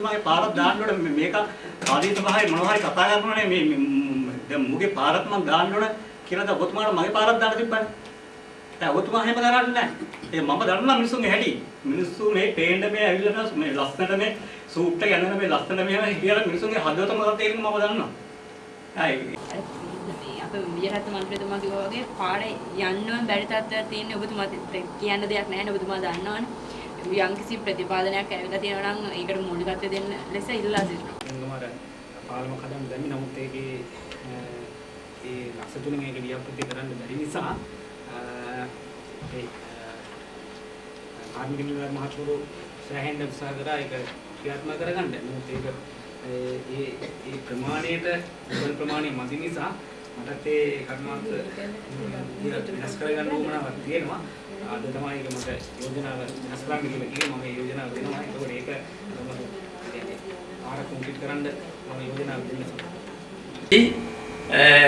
මගේ පාරක් දාන්න ඕනේ මේ- මේක ආදීත භාවය මොනවා හරි කතා කරනවානේ මේ මේ ම්- දැන් මුගේ පාරක් මම දාන්න ඕනේ කියලා දැන් ඔබතුමාට මගේ පාරක් දාන්න තිබ්බනේ. දැන් ඔබතුමා එහෙම කරන්නේ නැහැ. ඒ මම දන්නා මිනිස්සුන්ගේ හැටි. මිනිස්සු මේ පේන්න මේ ඇවිල්ලා මේ ලස්සනට මේ සූට් එක යනවා මේ ලස්සන මෙහෙම කියලා මිනිස්සුන්ගේ හදවත මොකක්ද තේරෙන්නේ මම දන්නවා. අය අප විජයරත්න මන්ත්‍රීතුමා කිව්වා වගේ පාරේ යන්නම බැරි තත්ත්වයක් තියෙන්නේ ඔබතුමා කියන්න දෙයක් නැහැ නේ ඔබතුමා දන්නවනේ යම්කිසි ප්‍රතිපාදනයක් ඇවිල්ලා තියෙනවා නම් ඒකට මූලිකත්වය දෙන්න ලෙස ඉල්ලා සිටිනවා එන්නමාර පාලම කඩම් දැමි නමුත් ඒකේ ඒ ලක්ෂ තුනෙන් ඒක ව්‍යාපෘති කරන්න බැරි නිසා ඒ කාර්මික නිලධාරි මහත්වරු සෑහෙන්න උත්සාහ කරා ඒක ක්‍රියාත්මක කරගන්න. නමුත් ඒක ඒ ඒ ප්‍රමාණයට උගන් ප්‍රමාණය මදි නිසා මටත් ඒ කර්මාන්ත වෙනස් කරගන්න උවමනාවක් තියෙනවා. අද තමයි ඒක මට යෝජනාව වෙනස් කරන්න කියලා කිව්වේ මම ඒ යෝජනාව දෙනවා. ඒකෝට ඒක ආර කොන්ක්‍රීට් කරන්න මම යෝජනාව දෙන්නම්.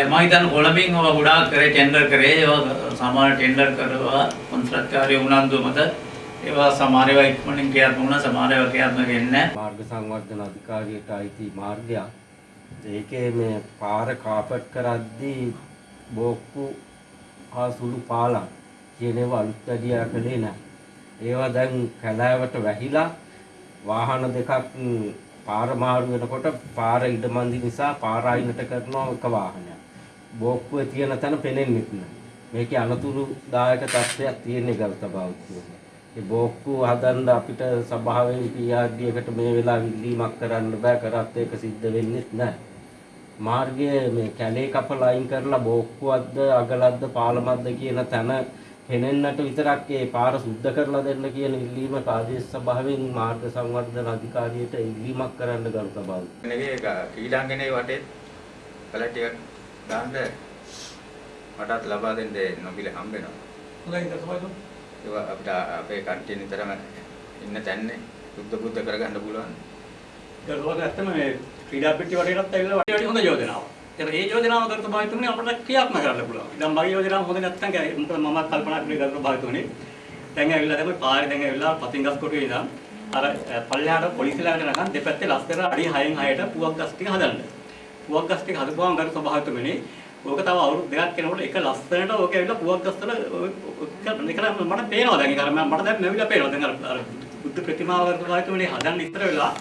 මම හිතන්නේ කොළඹින් ඔය ගොඩාක් කරේ ටෙන්ඩර් කරේ ඒවා සමහර ටෙන්ඩර් කරවා කොන්ත්‍රාත්කාරී උනන්දු මත ඒවා සමහර ඒවා ඉක්මනින් ක්‍රියාත්මක වුණා සමහර ඒවා ක්‍රියාත්මක වෙන්නේ නැහැ. මාර්ග සංවර්ධන අධිකාරියට අයිති මාර්ගයක්. ඒකේ මේ පාර කාපට් කරද්දී බෝක්කු හා සුළු පාලම් කියන ඒවා අලුත් වැඩියා කළේ නැහැ. ඒවා දැන් කැලෑවට වැහිලා වාහන දෙකක් ම්, පාර මාරු වෙනකොට පාර ඉඩමන්දි නිසා පාර අයිනට කරනවා එක වාහනයක්. බෝක්කුවේ තියෙන තැන පෙනෙන්නේ නැහැ. මේකේ අනතුරුදායක තත්ත්වයක් තියෙන ගල්ත බෞද්ධයෝ. ඒ බෝක්කු හදන්න අපිට සභාවෙන් PRD එකට මේ වෙලාව ඉල්ලීමක් කරන්න බෑ කරත් ඒක සිද්ධ වෙන්නේ නැහැ. මාර්ගයේ මේ කැලේ කපලා අයින් කරලා බෝක්කුවක්ද අගලක්ද පාලමක්ද කියන තැන පෙනෙන්නට විතරක් ඒ පාර සුද්ධ කරලා දෙන්න කියන ඉල්ලීම කාදේශ සභාවෙන් මාර්ග සංවර්ධන අධිකාරියට ඉල්ලීමක් කරන්න ගරු සභාව. මේකේ ක්‍රීඩාංගනේ වටේ කලර් ටිකක් දාන්න මටත් ලබා දෙන්න නොබිල හම්බ වෙනවා. හොඳයි දසවයිද? ඒවා අපිට අපේ කන්ටිය නිතරම ඉන්න තැන්නේ බුද්ධ බුද්ධ කරගන්න පුළුවන්. දරුවෝ ඇත්තම මේ ක්‍රීඩා පිටි වටේටත් ඇවිල්ලා වටේ වටේ හොඳ යෝජනාවක්. ඒතර ඒ යෝජනාව කරත භාවිතුනේ අපිට ක්‍රියාත්මක කරන්න පුළුවන්. දැන් මගේ යෝජනාව හොඳ නැත්නම් කෑ- මොකද මම කල්පනා කරේ කරත භාවිතුනේ. දැන් ඇවිල්ලා දැන් පාරේ දැන් ඇවිල්ලා පතිංගස් කොටුවේ ඉඳන් අර පල්ලෙහාට පොලිසියලාට නගන් දෙපැත්තේ ලස්තර අඩි 6න් 6ට පුවක් ගස් ටික හදන්න. පුවක් ගස් ටික හදපුවාම කරත භාවිතුනේ ඕක තව අවුරුදු දෙකක් යනකොට එක ලස්සනට ඕක ඇවිල්ලා පුවක් ගස් වල ඒක මට පේනවා දැන් ඒක අර මම- මට දැන් නැවිලා පේනවා දැන් අර අර බුද්ධ ප්‍රතිමාව කරත භාවිතුනේ හදන්න ඉතර වෙලා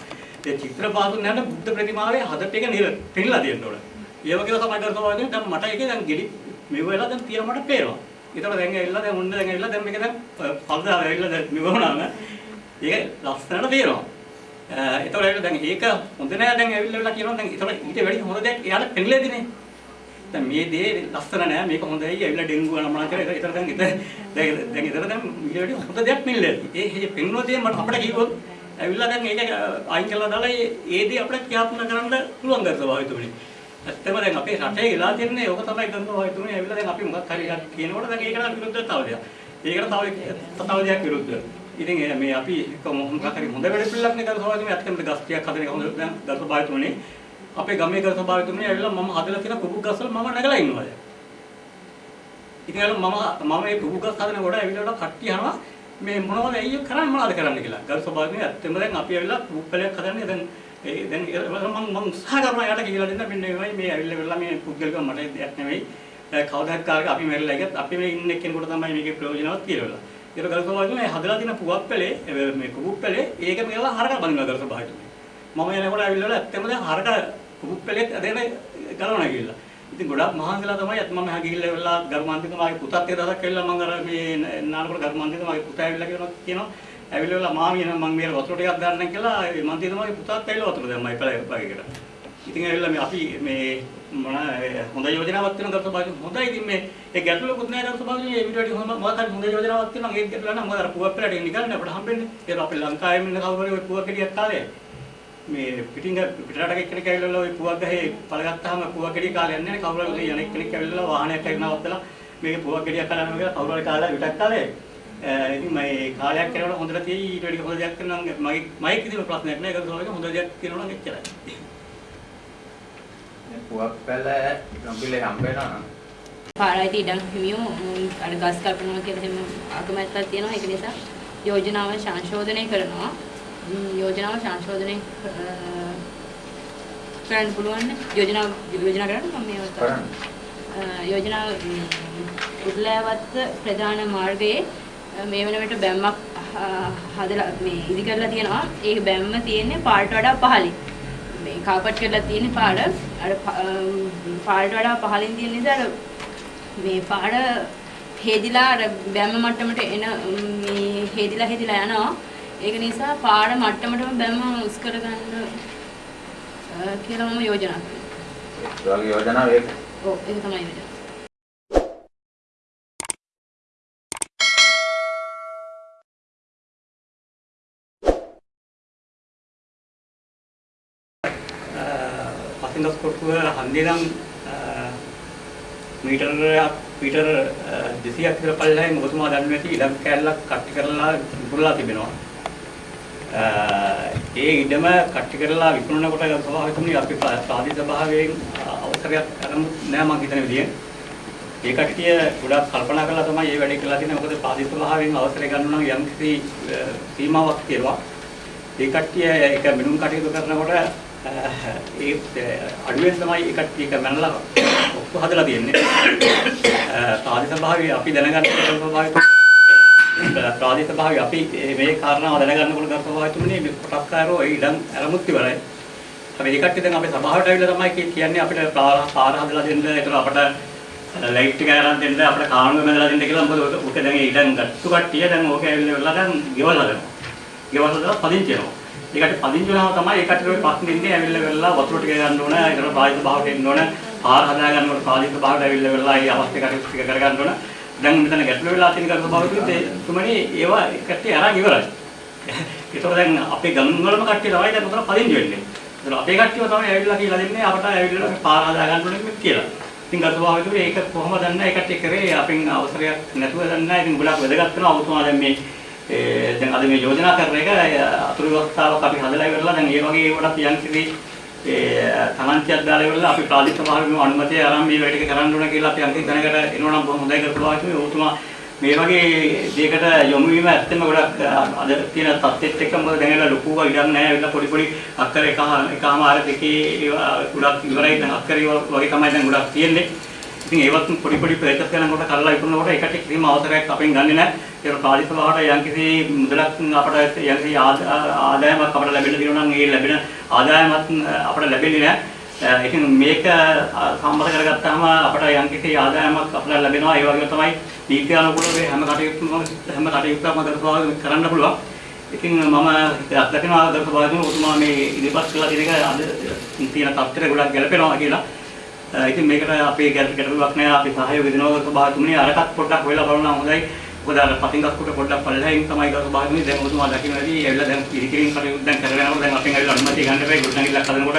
ඒ චිත්‍ර පාදුන් යන බුද්ධ ප්‍රතිමාවේ හදට එක නිර පෙන්නලා තියෙන්න ඕන. ඒ වගේම තමයි කරනවා වගේ දැන් මට ඒකේ දැන් ගෙඩි මෙව වෙලා දැන් තියෙන මට පේනවා. ඒතර දැන් ඇවිල්ලා දැන් ඔන්න දැන් ඇවිල්ලා දැන් මේක දැන් පල්දාර ඇවිල්ලා දැන් මෙව වුණාම ඒක ලස්සනට තියෙනවා. ඒතර ඇවිල්ලා දැන් ඒක හොඳ නෑ දැන් ඇවිල්ලා වෙලා කියනවා දැන් ඒතර ඊට වැඩි හොඳ දෙයක් එයාට පෙන්නලේදිනේ. දැන් මේ දේ ලස්සන නෑ මේක හොඳයි ඇවිල්ලා ඩෙන්ගු නමනා කරලා ඒතර දැන් ඉතින් දැන් දැන් ඒතර දැන් ඊට වැඩි හොඳ දෙයක් පෙන්නලා ඒ ඒ පෙන්වන දේ මට අපිට කිව්වොත් ඇවිල්ලා දැන් ඒක අයින් කරලා දාලා ඒ ඒ දේ අපිට ක්‍රියාත්මක කරන්න පුළුවන් ගන්න ස්වභාවිතුනේ. ඇත්තම දැන් අපේ රටේ වෙලා තියෙන්නේ ඕක තමයි කරන ස්වභාවිතුනේ ඇවිල්ලා දැන් අපි මොකක් හරි එකක් කියනකොට දැන් ඒකට විරුද්ධව තව දෙයක්. ඒකට තව තව දෙයක් විරුද්ධ. ඉතින් ඒ මේ අපි එක මොකක් හරි හොඳ වැඩ පිළිලක් නේ කරන ස්වභාවිතුනේ ඇත්තම ගස් ටිකක් හදන එක හොඳ දැන් ගස් ස්වභාවිතුනේ අපේ ගමේ ගස් ස්වභාවිතුනේ ඇවිල්ලා මම හදලා තියෙන කුකුක් ගස් වල මම නැගලා ඉන්නවා දැන්. ඉතින් අර මම මම මේ කුකුක් ගස් හදන කොට ඇවිල්ලා කට්ටිය අහනවා මේ මොනවද ඇයි ඔය කරන්නේ මොනවද කරන්න කියලා. ගල් ස්වභාවයෙන් ඇත්තම දැන් අපි ඇවිල්ලා පුප්පලයක් හදන්නේ දැන් ඒ දැන් ඒ මම මම උත්සාහ කරනවා යාට කියලා දෙන්න මෙන්න මේවයි මේ ඇවිල්ලා වෙලා මේ පුද්ගලිකව මට දෙයක් නෙවෙයි. කවදාත් කාලෙක අපි මෙරලා ගියත් අපි මේ ඉන්න කෙනෙකුට තමයි මේකේ ප්‍රයෝජනවත් කියලා. ඒක ගල් ස්වභාවයෙන් මේ හදලා තියෙන පුවක් පැලේ මේ කුකුක් පැලේ ඒක මේලා හරක බඳිනවා ගල් ස්වභාවයෙන්. මම එනකොට ඇවිල්ලා ඇත්තම දැන් හරක කුකුක් පැලේ දෙන ගලවනවා කියලා. ඉතින් ගොඩාක් මහන්සිලා තමයි අත් මම එහා ගිහිල්ලා වෙලා ගර්මාන්තිකමාගේ පුතත් ඒ දවසක් ඇවිල්ලා මම අර මේ නානකොට ගර්මාන්තිකමාගේ පුතා ඇවිල්ලා කියනවා කියනවා ඇවිල්ලා වෙලා මාමී එනවා මම මේ වතුර ටිකක් ගන්නම් කියලා ඒ මන්තිකමාගේ පුතාත් ඇවිල්ලා වතුර දැම්මයි පැලයකට. ඉතින් ඇවිල්ලා මේ අපි මේ මොන හොඳ යෝජනාවක් තියෙන ගත බාජු හොඳයි ඉතින් මේ ඒ ගැටලුවකුත් නැහැ ගත බාජු මේ විදිහට හොඳ මොකක් හරි හොඳ යෝජනාවක් තියෙනවා ඒක ගැටලුව නම් මොකද අර පුවක් පැලට නිකන් අපිට හම්බෙන්නේ. ඒක අපේ ලංකාවේ ඉන්න කවුරු හරි ඔය පුවක් ගෙඩියක් කාලේ මේ පිටින් පිටරට එක්කෙනෙක් ඇවිල්ලා ඔය පුවක් ගහේ පළ ගත්තාම පුවක් ගෙඩිය කාලේ යන්නේ නැහැ කවුරු හරි යන එක්කෙනෙක් ඇවිල්ලා වාහනයක් ඇවිල්ලා නවත්තලා මේක පුවක් ගෙඩියක් කලනවා කියලා කවුරු හරි කාලා විතක් කාලේ ඉතින් මම කාලයක් කරනකොට හොඳට තියෙයි ඊට වැඩි හොඳ දෙයක් කරනවා නම් මගේ මයික් කිසිම ප්‍රශ්නයක් නැහැ. ඒක තමයි හොඳ දෙයක් කරනවා නම් එච්චරයි. පුවක් පැල නොබිල හම්බ වෙනවා නම් පාරයිති ඉඩම් හිමියෝ අර ගස් කපනවා කියලා එහෙම අකමැත්තක් තියෙනවා. ඒක නිසා යෝජනාව සංශෝධනය කරනවා. යෝජනාව සංශෝධනය කරන්න පුළුවන් නේ? යෝජනාව යෝජනා කරන්න මම මේ අවස්ථාව. කරන්න. අ, යෝජනාව උඩලෑවත්ත ප්‍රධාන මාර්ගයේ මේ වන විට බැම්මක් හදලා මේ ඉදි කරලා තියෙනවා. ඒ බැම්ම තියෙන්නේ පාට වඩා පහළින්. මේ කාපට් කරලා තියෙන්නේ පාඩ අර පාට වඩා පහළින් තියෙන නිසා අර මේ පාඩ හේදිලා අර බැම්ම මට්ටමට එන මේ හේදිලා හේදිලා යනවා. ඒක නිසා පාඩ මට්ටමටම බැම්ම උස් කරගන්න කියලා මම යෝජනා කරනවා. වගේ යෝජනාව ඒක. ඔව් ඒක තමයි යෝජනා. පසින්දස් කොටුව හන්දිනම් මීටරයක් මීටර 200ක් විතර පල්ලෙහායි මොකතුමා දන්නේ නැති ඉඩම් කෑල්ලක් කට්ටි කරලා විකුණලා තිබෙනවා. ඒ ඉඩම කට්ටි කරලා විකුණනකොට ස්වභාවිකවම අපි ප්‍රාදේශීය ස්වභාවයෙන් අවසරයක් අරමු නෑ මම හිතන විදිය. ඒ කට්ටිය ගොඩාක් කල්පනා කරලා තමයි මේ වැඩේ කරලා තියෙන්නේ. මොකද ප්‍රාදේශීය ස්වභාවයෙන් අවසරය ගන්න නම් යම්කිසි සීමාවක් තියෙනවා. ඒ කට්ටිය ඒක මිනුම් කටයුතු කරනකොට ඒ අඩුවෙන් තමයි ඒ කට්ටිය ඒක මනලා ඔක්කො හදලා තියෙන්නේ. ප්‍රාදේශීය ස්වභාවය අපි දැනගන්න ස්වභාවය ප්‍රාදේශීය ස්වභාවය අපි මේ කාරණාව දැනගන්නකොට ගන්න ස්වභාවය තුනේ මේ කොටස්කාරෝ ඒ ඉඩම් අරමුත් ඉවරයි. හැබැයි ඒ කට්ටිය දැන් අපේ සභාවට ඇවිල්ලා තමයි කිය- කියන්නේ අපිට පාර පාර හදලා දෙන්න ඒතර අපට ලයිට් එක අරන් දෙන්න අපිට කානුව බඳලා දෙන්න කියලා මොකද ඔක- ඔක දැන් ඒ ඉඩම් ගත්තු කට්ටිය දැන් ඕක ඇවිල්ලා වෙලා දැන් ගෙවල් හදනවා. ගෙවල් හදලා පදිංචි වෙනවා. ඒකට පදිංචි වෙනවා තමයි ඒ කට්ටිය ප්‍රශ්න ඉන්නේ ඇවිල්ලා වෙලා වතුර ටික ගන්න ඕන ඒතර ප්‍රායෝගික භාවයට එන්න ඕන පාර හදා ගන්නකොට ප්‍රායෝගික භාවයට ඇවිල්ලා වෙලා ඒ අවශ්‍ය කටයුතු ටික කර ගන්න ඕන. දැන් මෙතන ගැටලු වෙලා තියෙන කරුණු භාවිතුත් ඒ තුමනේ ඒවා කට්ටිය අරන් ඉවරයි. ඒතකොට දැන් අපේ ගම් වලම කට්ටිය තමයි දැන් උතන පදිංචි වෙන්නේ. ඒතර අපේ කට්ටියව තමයි ඇවිල්ලා කියලා දෙන්නේ අපට ඇවිල්ලා මේ පාර හදා ගන්න ඕනේ කියලා. ඉතින් ගත භාවිතුත් ඒක කොහොමද දන්නේ ඒ කට්ටිය කරේ අපෙන් අවසරයක් නැතුව දන්නේ නැහැ. ඉතින් ගොඩක් වැදගත් වෙනවා ඔබතුමා දැන් මේ ඒ දැන් අද මේ යෝජනා කරන එක අතුරු ව්‍යවස්ථාවක් අපි හදලා ඉවරලා දැන් ඒ වගේ ඒවට යම් කිසි ඒ තනන්තියක් දාලා ඉවරලා අපි ප්‍රාදේශීය සභාවේ අනුමැතිය අරන් මේ වැඩ ටික කරන්න ඕන කියලා අපි අන්තිම දැනකට එනවා නම් බොහොම හොඳයි කරපුවා කිව්වේ. ඔබතුමා මේ වගේ දෙයකට යොමු වීම ඇත්තම ගොඩක් අද තියෙන තත්ත්වෙත් එක්ක මොකද දැන් ඒලා ලොකුව ඉඩක් නැහැ. ඒලා පොඩි පොඩි අක්කර එක එකම ආර දෙකේ ඒවා ගොඩක් ඉවරයි දැන් අක්කර වගේ තමයි දැන් ගොඩක් තියෙන්නේ. ඉතින් ඒවත් පොඩි පොඩි ප්‍රයත්න කරනකොට කරලා ඉක්මනකොට ඒකට කිසිම අවසරයක් අපෙන් ගන්නෙ නැහැ. ඒක ප්‍රාදේශීය භාෂාවට යම්කිසි මුදලක් අපට යම්කිසි ආද- ආදායමක් අපට ලැබෙන්න තියෙනවා නම් ඒ ලැබෙන ආදායමත් අපට ලැබෙන්නේ නැහැ. ඉතින් මේක සම්බන්ධ කරගත්තාම අපට යම්කිසි ආදායමක් අපට ලැබෙනවා. ඒ වගේම තමයි නීති අනුකූලව හැම කටයුත්තම හැම කටයුත්තක්ම කරපුවා කරන්න පුළුවන්. ඉතින් මම දකිනවා දර්ශකවලදී ඔතුමා මේ ඉදිරිපත් කළා කියන එක අද තියෙන තත්ත්වයට ගොඩක් ගැලපෙනවා කියලා. ඉතින් මේකට අපේ ගැට ගැටලුවක් නෑ. අපි සහයෝගය දෙනවා ස්වභාවතුමනි අරකට පොඩ්ඩක් වෙලා බලනවා හොඳයි. මොකද අර පතිංගස් කොට පොඩ්ඩක් පල්ලෙහින් තමයි ගස් ස්වභාවතුමනි. දැන් ඔතුමා දකින්න ඇති ඇවිල්ලා දැන් ඉරිකිරින් කටයුතු දැන් කරගෙන යනකොට දැන් අපෙන් ඇවිල්ලා අනුමැතිය ගන්න බෑ ගොඩනැගිල්ලක් හදනකොට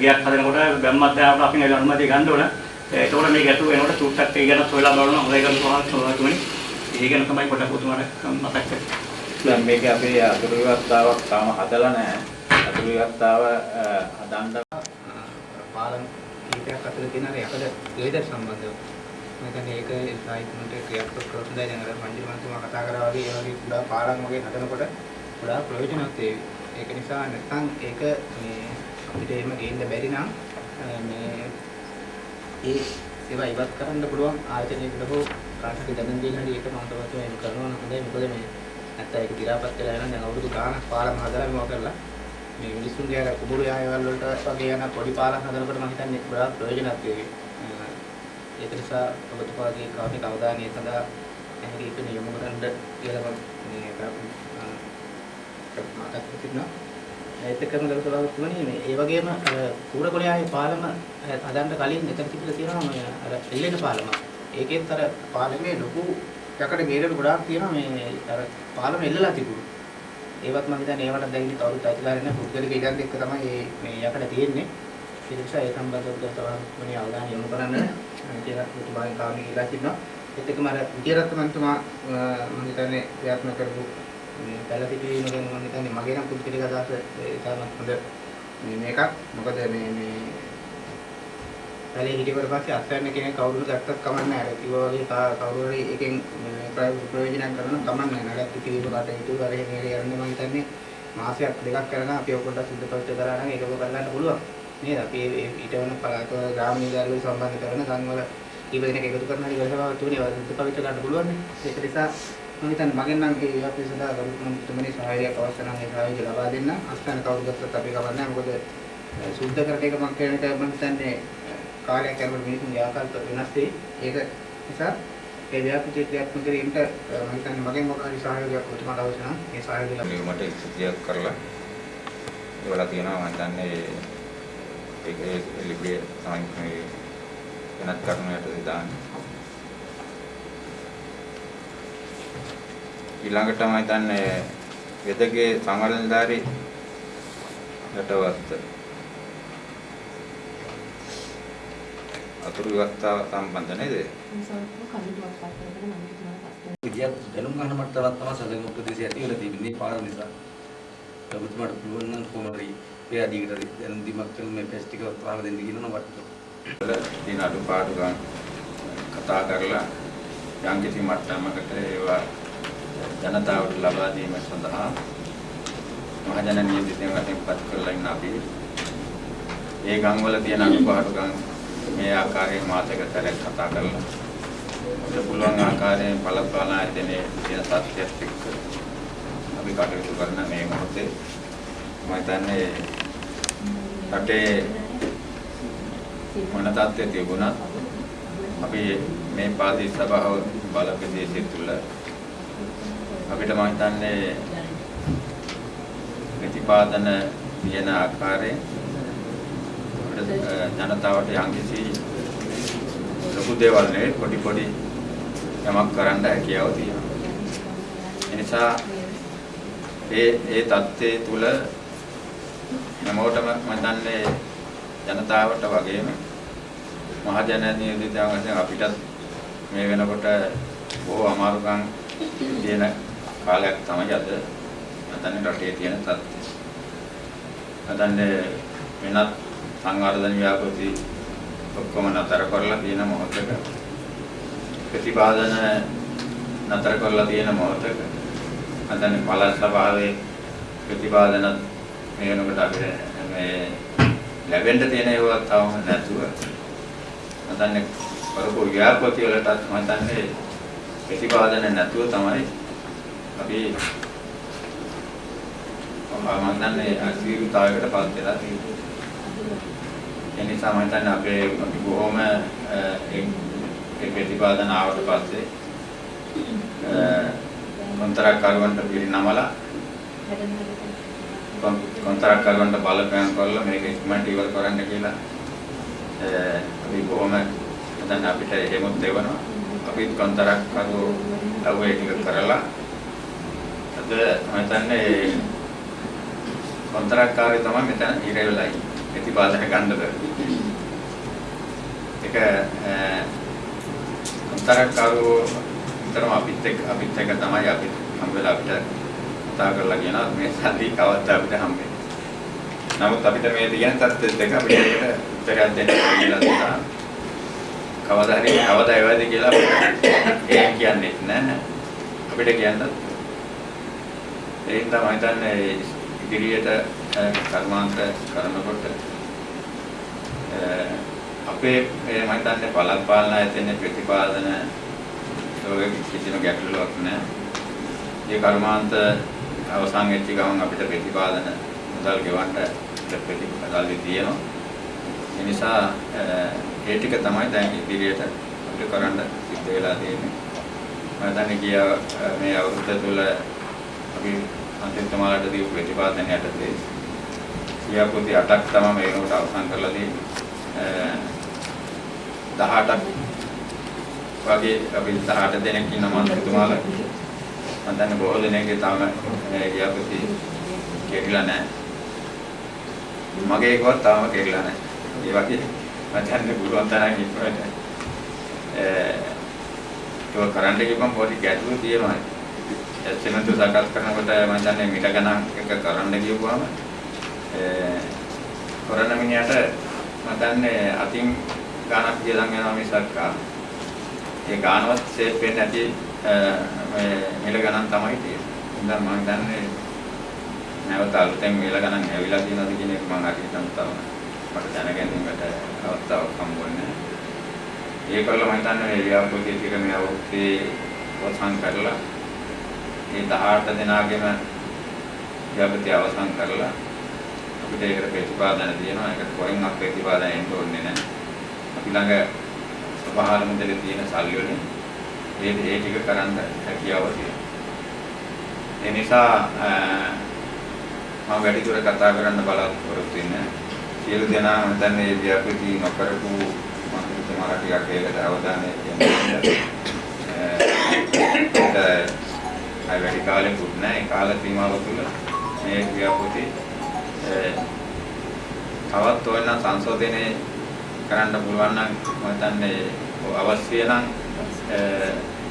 ගියක් හදනකොට බැම්මත් දාලා අපෙන් ඇවිල්ලා අනුමැතිය ගන්න ඕන. ඒතකොට මේ ගැටලුව වෙනකොට චුට්ටක් ඒ ගැන හොයලා බලනවා හොඳයි ගස් ස්වභාවතුමනි. ඒ ගැන තමයි පොඩ්ඩක් ඔතුමාට මතක් කරන්නේ දැන් මේක අපේ අතුරු ව්‍යවස්ථාවක් තාම හදලා නැහැ. අතුරු ව්‍යවස්ථාව අ, හදන්න පාලම් කීපයක් අතර තියෙන අර යකඩ වේද සම්බන්ධව. මම හිතන්නේ ඒක සාහිත්‍යමට ක්‍රියාත්මක කරොත් හොඳයි. දැන් අර මන්දිර මන්තුමා කතා කරා වගේ ඒ වගේ කුඩා පාලම් වගේ හදනකොට ගොඩාක් ප්‍රයෝජනවත් වේවි. ඒක නිසා නැත්නම් ඒක මේ අපිට එහෙම ගේන්න බැරි නම් අ, මේ ඒ ඒවා ඉවත් කරන්න පුළුවන් ආයතනයකට හෝ කාටට දැනුම් දෙන්න හරි ඒක මම තමයි එහෙම කරනවා නම් හොඳයි. මොකද මේ නැත්නම් ඒක දි รา පත් වෙලා යනවා. දැන් අවුරුදු ගාණක් පාලම් හදලා මේවා කරලා මේ මිනිස්සුන්ගේ අර කුඹුරු යායවල වලට වගේ යන පොඩි පාලම් හදනකොට මම හිතන්නේ ගොඩාක් ප්‍රයෝජනවත් වේවි. අ, ඒක නිසා ඔබතුමාගේ කාර්මික අවධානය සඳහා එහෙම එක නියම කරන්න කියලා මම මේ මතක් කරගන්නවා. ඒත් එක්කම ගල සභාවතුමනි මේ ඒ වගේම අර කූරකොළ යායේ පාලම හදන්න කලින් එතන තිබිලා තියෙනවා මේ අර එල්ලෙන පාලම. ඒකෙත් අර පාලමේ ලොකු යකඩ ගේරෙල් ගොඩාක් තියෙනවා මේ අර පාලම එල්ලලා තිබුණා. ඒවත් මම හිතන්නේ ඒවට දැන් ඉතින් කවුරුත් අයිතිකාරය නැහැ පුද්ගලික ඉඩම් එක්ක තමයි මේ මේ යකඩ තියෙන්නේ. ඒ නිසා ඒ සම්බන්ධව තමයි අවධානය යොමු කරන්න කියලා පුතුමාගේ කාරණේ කියලා තිබුණා ඒත් එක්කම අර විජේරත්න මන්තුමා මම හිතන්නේ ප්‍රයත්න කරපු මේ පැලසිටීම ගැන මම හිතන්නේ මගේ නම් පුද්ගලික අදහස ඒ තරමක් හොඳ මේ මේකක්. මොකද මේ මේ පැලේ හිටියවට පස්සේ අත්හැරෙන කෙනෙක් කවුරුද ගත්තත් කමක් නැහැ අර කිව්වා වගේ කා- කවුරු හරි එකෙන් මේ ප්‍රයෝජනයක් කරන කමක් නැහැ නඩත්තු කිරීම කටයුතු අර එහෙම එහෙම යන්නේ මම හිතන්නේ මාසයක් දෙකක් කරගෙන අපි ඔය පොඩ්ඩක් සුද්ධ පවිත්‍ර කරා නම් ඒක ඔබ බලන්න පුළුවන්. නේද? අපි ඒ ඊට වෙන පළාත ග්‍රාම නීතිගාරවල සම්බන්ධ කරන සංවල කීප දෙනෙක් එකතු කරන හරි ගලසභාව තුනේ ඒවා සුද්ධ පවිත්‍ර ගන්න පුළුවන් නේ. ඒක නිසා මම හිතන්නේ මගෙන් නම් ඒ ඒවත් සඳහා ගරුතුමනි සහායයක් අවශ්‍ය නම් ඒ සහායය ලබා දෙන්න. අස්තන කවුරු ගත්තත් අපි කවන්නේ නැහැ. මොකද සුද්ධ කරන එක මම කියන එක මම හිතන්නේ කාලයක් යනකොට මිනිසුන්ගේ ආකල්ප වෙනස් වෙයි. ඒක නිසා ඒ ව්‍යාපෘති ක්‍රියාත්මක කිරීමට මම හිතන්නේ මගෙන් මොකක් හරි සහයෝගයක් ඔබතුමාට අවශ්‍ය නම් ඒ සහයෝගය ලබා නියමට ඉස්තියක් කරලා ඒවලා තියෙනවා. මම දන්නේ ඒක ඒ ලිපිය තමයි මේ වෙනත් කරුණකට දාන්නේ. ඊළඟට මම හිතන්නේ වෙදගේ සංවර්ධනධාරි රටවත් අතුරු ව්‍යවස්ථාව සම්බන්ධ නේද? විද්‍යාව දැනුම් ගන්න මට්ටමක් තමයි සැලකුම් ප්‍රදේශය ඇති වෙලා තිබෙන්නේ පාර නිසා. ඔබතුමාට පුළුවන් නම් කොහොමද ඒ අධිකට දැනුම් දීමක් කරන මේ ටෙස්ට් එක පාර දෙන්න කියනවා වටට. වල තියෙන අඩුපාඩු ගන්න කතා කරලා යම් කිසි මට්ටමකට ඒවා ජනතාවට ලබා දීම සඳහා මහජන නියෝජිතයන් වශයෙන් පත් කරලා ඉන්න අපි ඒ ගම්වල තියෙන අඩුපාඩු ගම් මේ ආකාරයෙන් මාතක සැරයක් කතා කරලා. අපිට පුළුවන් ආකාරයෙන් බලපාන ආයතනයේ තියෙන තත්ත්වයක් එක්ක අපි කටයුතු කරන මේ මොහොතේ. මම හිතන්නේ රටේ මොන තත්ත්වයේ තිබුණත් අපි මේ පාදී සභාව බල ප්‍රදේශය තුල අපිට මම හිතන්නේ ප්‍රතිපාදන තියෙන ආකාරයෙන් අපිට ජනතාවට යම්කිසි ලොකු දේවල් නෙවෙයි පොඩි පොඩි යමක් කරන්න හැකියාව තියෙනවා. ඒ නිසා ඒ ඒ தත්ත්වයේ තුල හැමෝටම මම දන්නේ ජනතාවට වගේම මහජන නියෝජිතයන් වශයෙන් අපිටත් මේ වෙනකොට බොහෝ අමාරුකම් තියෙන කාලයක් තමයි අද මතන්නේ රටේ තියෙන තත්ත්වය. මතන්නේ වෙනත් සංවර්ධන ව්‍යාපෘති ඔක්කොම නතර කරලා තියෙන මොහොතක ප්‍රතිපාදන නතර කරලා තියෙන මොහොතක මතන්නේ පළාත් සභාවේ ප්‍රතිපාදන මේ වෙනකොට අපිට මේ ලැබෙන්න තියෙන ඒවා තවම නැතුව මතන්නේ කරපු ව්‍යාපෘති වලටත් මතන්නේ ප්‍රතිපාදන නැතුව තමයි අපි මම දන්නේ අසීරුතාවයකට පත් වෙලා තියෙන්නේ. ඒ නිසා මම හිතන්නේ අපේ අපි බොහොම ඒ ප්‍රතිපාදන ආවට පස්සේ කොන්ත්‍රාත්කරුවන්ට පිරිනමලා කොන්ත්‍රාත්කරුවන්ට බලපෑම් කරලා මේක ඉක්මනට ඉවර කරන්න කියලා අපි බොහොම දැන් අපිට එහෙමත් දෙවනවා. අපි කොන්ත්‍රාත්කරුවෝ ලව්වේ ටික කරලා අද මම හිතන්නේ කොන්ත්‍රාත්කාරය තමයි මෙතන ඉර වෙලා ඉන්නේ. ප්‍රතිපාදන ගන්නද. ඒක කොන්ත්‍රාත්කාරෝ විතරම අපිත් එක්ක අපිත් එක්ක තමයි අපි හම් වෙලා අපිට කතා කරලා කියනවා මේ සල්ලි කවද්ද අපිට හම්බෙන්නේ. නමුත් අපිට මේ තියෙන තත්ත්වෙත් එක අපිට ඒකට උත්තරයක් දෙන්න කියලා තියෙනවා. කවදා හරි කවදා එවද කියලා ඒ කියන්නේ නැහැ. අපිට කියන්න ඒ තමයි හිතන්නේ ඉදිරියට කර්මාන්ත කරනකොට අපේ මේ මම හිතන්නේ පළාත් පාලන ආයතනයේ ප්‍රතිපාදන ඔය කිසිම ගැටලුවක් නැහැ. මේ කර්මාන්ත අවසන් වෙච්ච ගමන් අපිට ප්‍රතිපාදන මුදල් ගෙවන්න ප්‍රතිපාදල් තියෙනවා. ඒ නිසා ඒ ටික තමයි දැන් ඉදිරියට අපිට කරන්න සිද්ධ වෙලා තියෙන්නේ. මම හිතන්නේ ගිය මේ අවුරුද්ද තුළ අපි අන්තිමතුමාලට දීපු ප්‍රතිපාදන යටතේ ක්‍රියාපෘති 8ක් තමයි මේ වෙනකොට අවසන් කරලා තියෙන්නේ. 18ක් වගේ අපි 18 දෙනෙක් ඉන්න මන්ත්‍රීතුමාලා මම දන්නේ බොහෝ දෙනෙක්ගේ තාම මේ ක්‍රියාපෘති කෙරිලා නැහැ. මගේ එකවත් තාම කෙරිලා නැහැ. ඒ වගේ මම දන්නේ පුළුවන් තරම් ඉක්මනට ඒක කරන්න ගියපම් පොඩි ගැටලු තියෙනවා. එස්ටිමේට් සකස් කරනකොට මම දන්නේ මිට ගණන් එක කරන්න ගියපුවාම කරන මිනිහට මම දන්නේ අතින් ගණක් ගියලන් යනවා මිසක් ඒ ගානවත් සේව් වෙන්නේ නැති මේ මිල ගණන් තමයි තියෙන්නේ. ඉතින් මම දන්නේ නැවත අලුතෙන් වේලා ගණන් ඇවිල්ලා තියෙනවද කියන එක මම හරියටම තව මට දැනගැනීමට අවස්ථාවක් හම්බුන්නේ ඒකවල මම හිතන්නේ මේ ව්‍යාපෘති ටික මේ අවුරුද්දේ අවසන් කරලා මේ 18 දෙනාගේම ව්‍යාපෘති අවසන් කරලා අපිට ඒකට ප්‍රතිපාදන තියෙනවා. ඒකට කොහෙන්වත් ප්‍රතිපාදන එන්න ඕනේ නැහැ. අපි ළඟ සභාවල මුදලේ තියෙන සල්ලි වලින් ඒ ඒ ටික කරන්න හැකියාව තියෙනවා. ඒ නිසා මම වැඩි දුර කතා කරන්න බලාපොරොත්තු වෙන්නේ සියලු දෙනා හිතන්නේ මේ ව්‍යාපෘති නොකරපු මම හිතනවා ටිකක් ඒකට අවධානය යොමු අය වැඩි කාලෙකුත් නැහැ. ඒ කාල සීමාව තුළ මේ ව්‍යාපෘති තවත් ඕන සංශෝධනය කරන්න පුළුවන් නම් මම හිතන්නේ අවශ්‍ය නම්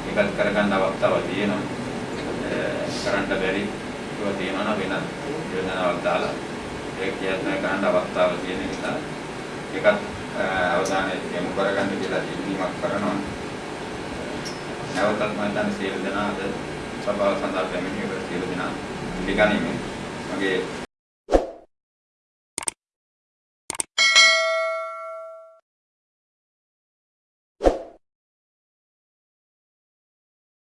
ඒකත් කරගන්න අවස්ථාවක් තියෙනවා. කරන්න බැරි ඒවා තියෙනවා නම් වෙන යෝජනාවක් දාලා ඒක කියන්න ගන්න අවස්ථාවක් තියෙන නිසා ඒකත් අවධානය යොමු කරගන්න කියලා ඉල්ලීමක් කරනවා. නැවතත් මම හිතන්නේ සියලු දෙනා අද සභාව සඳහා පැමිණිය සියලු දෙනා පිළිගනිමින් මගේ